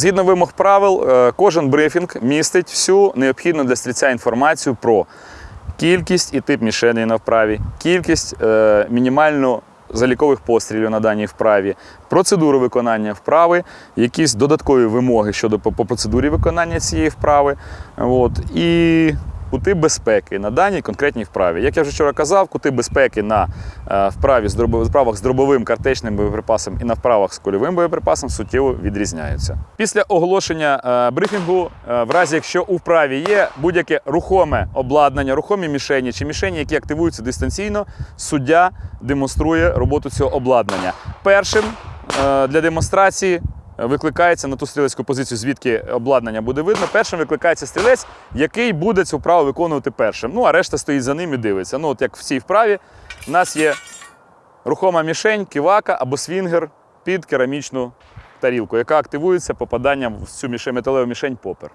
Згідно вимог правил, е, кожен брифінг містить всю необхідну для стрільця інформацію про кількість і тип мішеней на вправі, кількість е, мінімальну залікових пострілів на даній вправі, процедуру виконання вправи, якісь додаткові вимоги щодо по, процедурі виконання цієї вправи. От, і кути безпеки на даній конкретній вправі. Як я вже вчора казав, кути безпеки на е, вправі з вправах з дробовим картечним боєприпасом і на вправах з кульовим боєприпасом суттєво відрізняються. Після оголошення е, брифінгу, е, в разі якщо у вправі є будь-яке рухоме обладнання, рухомі мішені чи мішені, які активуються дистанційно, суддя демонструє роботу цього обладнання. Першим для демонстрації викликається на ту стрілецьку позицію, звідки обладнання буде видно. Першим викликається стрілець, який буде цю вправу виконувати першим. Ну, а решта стоїть за ним і дивиться. Ну, от як в цій вправі, у нас є рухома мішень, кивака або свінгер під керамічну тарілку, яка активується попаданням в цю металеву мішень попер.